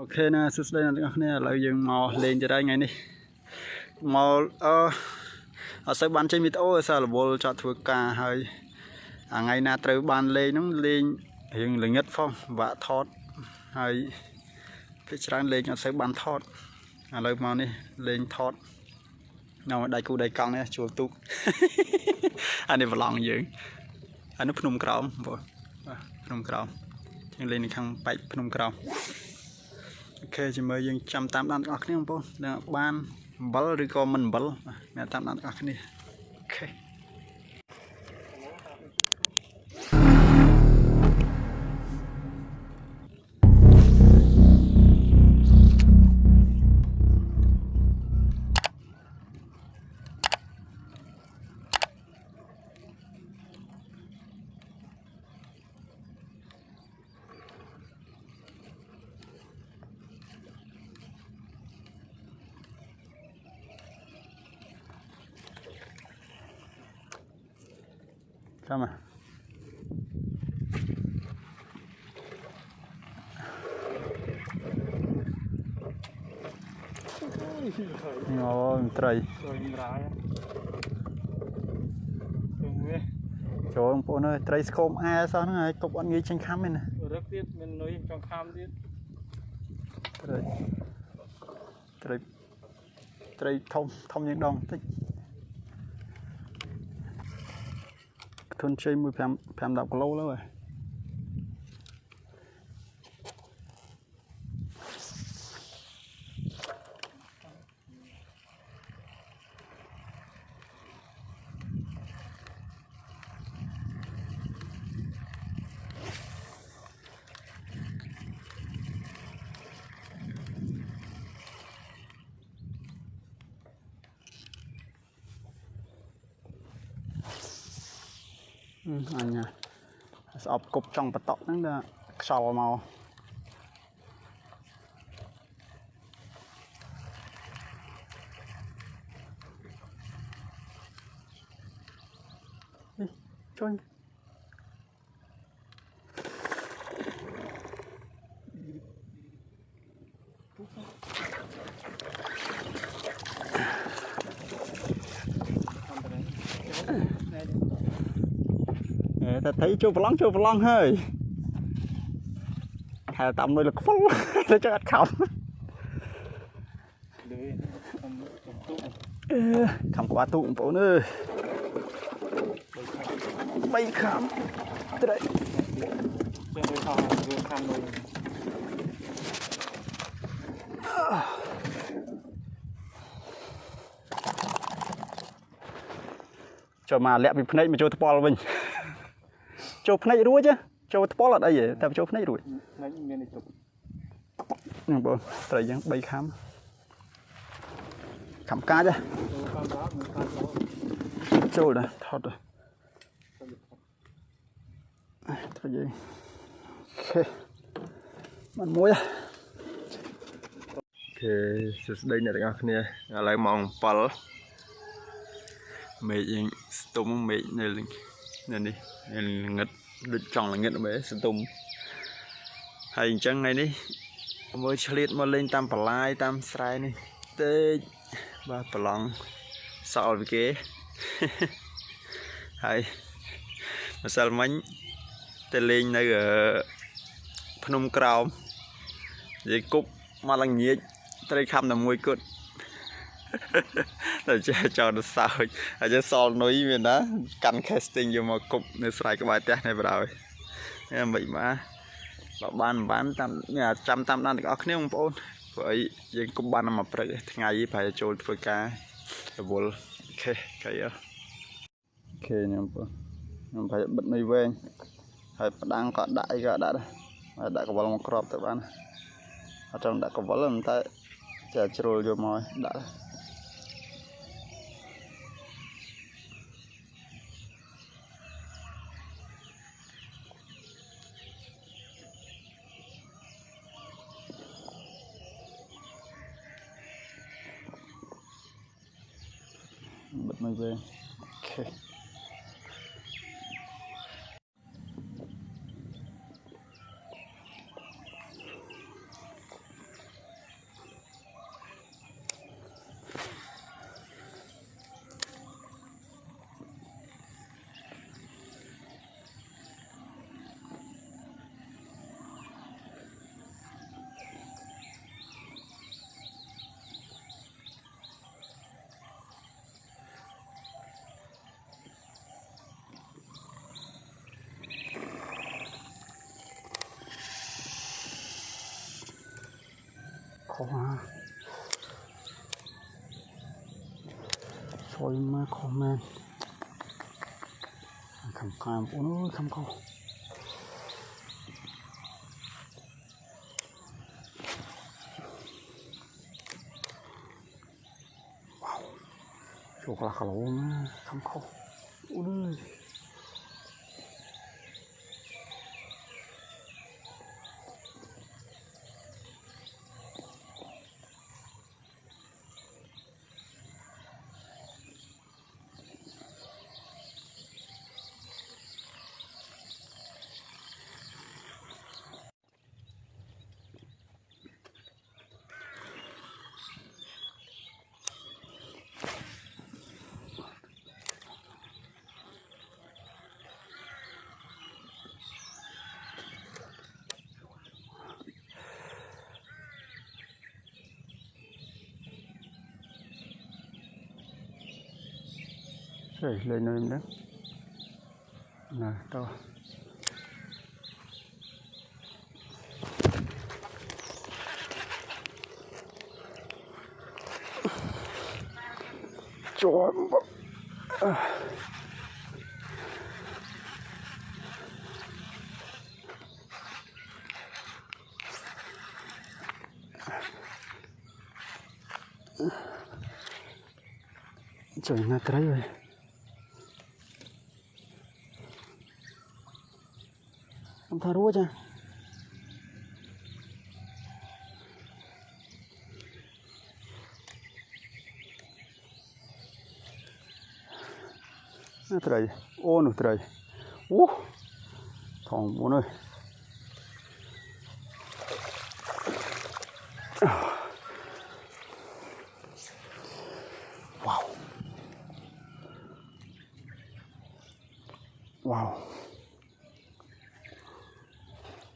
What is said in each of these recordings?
អូខេណាសួស្តីអ្នកទាំងអស់គ្នាឥឡូវយើងមកលេងទៀតហើយថ្ងៃនេះមកអឺអត់សូវបានចេញវីដេអូដោយសាររវល់ចត់ធ្វើការហើយអាថ្ងៃណាត្រូវបានលេងហ្នឹងលេងរៀងល្ងិតផងវាក់ថតហើយភាគច្រើនលេងអត់សូវបានថតឥឡូវមកនេះលេងថតនៅដៃគូដៃកង់នេះជួលទូកអានេះប្រឡងយើងអានេះភ្នំក្រោមបងបាទភ្នំក្រោមយើងលេងនៅខាងបែកភ្នំក្រោម អូខេជាមួយយើងចាំតាមដានទាំងអស់គ្នាបងប្អូនដែលបានអំបិលឬក៏មិនអំបិលអ្នកតាមដានទាំងអស់គ្នាអូខេ ចាំមកអូមត្រី rồi nhìn ra Thường nghe ចូលបងប្អូនអើយត្រីស្គមអែសោះហ្នឹងហើយកុំអត់ងាយចេញខំទេណា Rất tiếc mình nói trong khám tiếc ត្រីត្រីត្រីធំធំជាងដងបន្តិច ធន់ជ័យមួយ5 5 10 អឺអញស្អប់គប់ចង់បតក់ហ្នឹងដល់ខ្យល់មកនេះជួយអេ តែត្រីចូលប្រឡងចូលប្រឡងហើយហែតាមមួយលខ្វល់ទៅចឹងអត់ខំ Lưới Không không túc អឺខំក្បាលទូកបងប្អូនអើយបីខំត្រី Trên đôi thò vừa khám rồi ចូលមកលាក់ពីភ្នែកមកចូលថ្ពាល់វិញ ចូលភ្នែករួចហ៎ចូលថ្ពាល់អត់អីទេតែចូលភ្នែករួច Nó miền này tục ហ្នឹងបងត្រីយ៉ាង3ខំខំកាចហ៎ Đồ khám đó Mình khám đó ចូលដែរថតដែរត្រីយើងអូខេបានមួយហ៎អូខេសួស្តីអ្នកទាំងអស់គ្នាឥឡូវម៉ោង7មេឃយើងស្ទុំមេឃនៅលើនៅ នេះនៅល្ងិតដូចចង់ល្ងិតមែនស្ទុំហើយអញ្ចឹងថ្ងៃនេះមើលឆ្លៀតមកលេងតាមបន្លាយតាមស្រែនេះទេចបាទប្រឡងសល់ពីគេហើយម្សិលមិញទៅលេងនៅអឺភ្នំក្រោមនិយាយគប់មកឡើងញៀចត្រីខំតែមួយគត់ តែចេះចោលទៅសើចហើយចេះសល់នុយមានណាកាន់ casting យកមកគប់នៅស្រែក្បែរផ្ទះនេះបដ ாய் នេះមិនបាទបើបានមិនបានតាមនេះចាំតាមដានទាំងអស់គ្នាបងប្អូនព្រោះអីយើងគប់បានតែមួយព្រឹកទេថ្ងៃប្រហែលចូលធ្វើការរវល់អូខេកៃអើអូខេខ្ញុំបងខ្ញុំប្រហែលបិទនុយវែងហើយផ្ដាំងក៏ដាក់អីក៏ដាក់ដែរហើយដាក់កវលមកក្របទៅបានអត់ចង់ដាក់កវលទេតែចេះជ្រុលយកមក ឲ្យ ដាក់ដែរ bật mày về ok ខុសណាជួយមកខុសមែនខំខាមអូនអើយខំខុសវ៉ាវចូលខ្លះគីឡូណាខំខុសអូនអើយ Rồi, lên nơi đó. Nè, to. Trời à. Trời nó tới rồi. Ông thả rúa cha. Nó trời. Ô nó trời. Ú. Thòng bố ơi. Wow.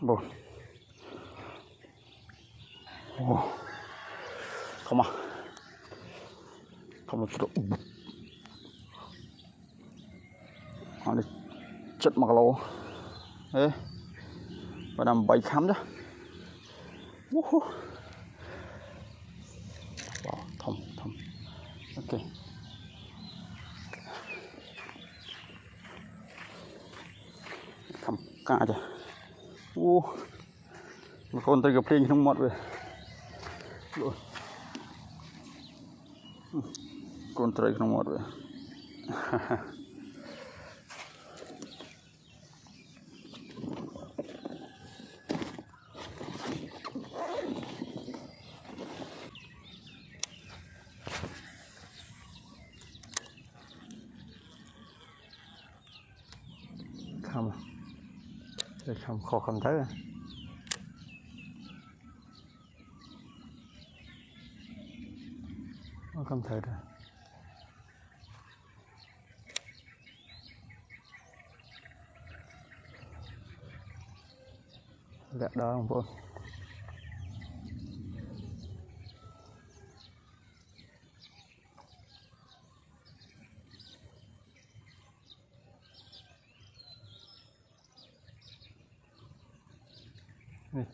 bốn không à. Không được chỗ nó đi. Chất mặc lô thế và làm bảy khám chứ bỏ thông thông ok. Khăm cả chứ អូមកូនទៅក៏ភ្លេងក្នុងមាត់វាលោកកូនត្រីក្នុងមាត់វា Không khó không thấy rồi Nó không thấy rồi. Lẹ đó không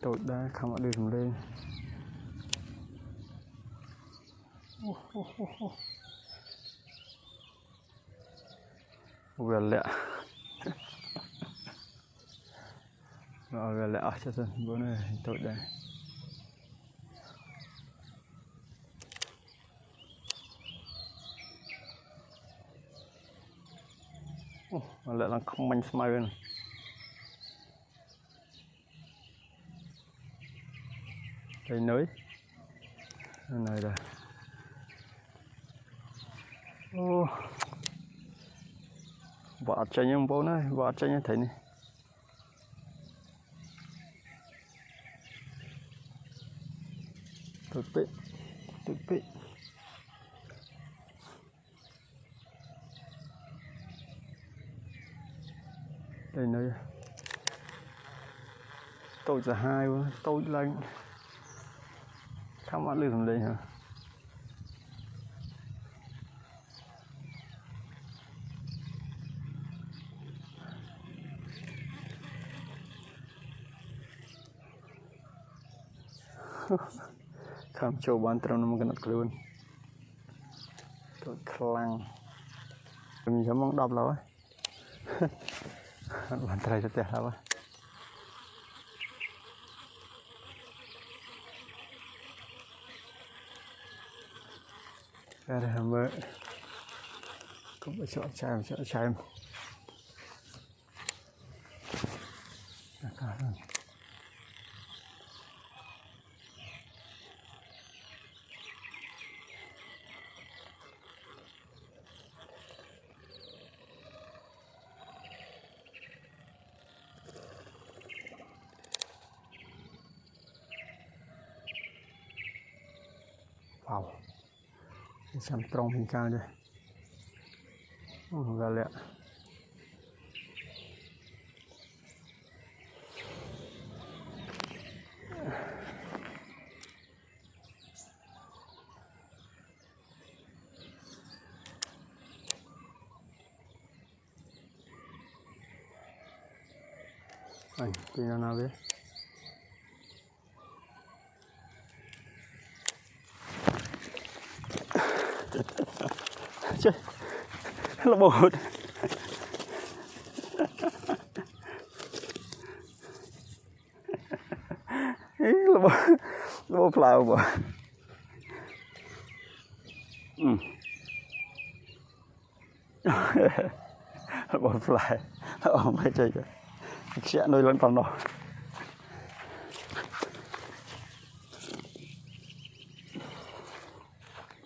vô. Này tội đã không ở đây dùng lên Ô, ô, ô, ô. Vừa lẹ Rồi vừa lẹ cho dân bữa này tội đây Ô, lẹ là không manh smile này cây nới Đây này rồi ô. Vợ chạy nhưng bố này vợ chạy nhưng thấy này. Thực tế thực tế đây này tôi là hai quá tôi lạnh lên không ăn được làm đây hả ខំចូលបានត្រឹមនឹងកណត់ខ្លួនទៅខ្លាំងខ្ញុំចាំមក10ឡូវហ៎បានត្រៃទៅផ្ទះហើយ ra đây mới cũng phải chọn chai chọn chai cả rồi Wow. រង់ពីកាលទេអូកាលៈអញពីណាវា Trời, là bột Ý, là bột là bột phlau bộ ừ. là bột phলাই ồ mấy chơi kìa sẽ nuôi lên phòng đó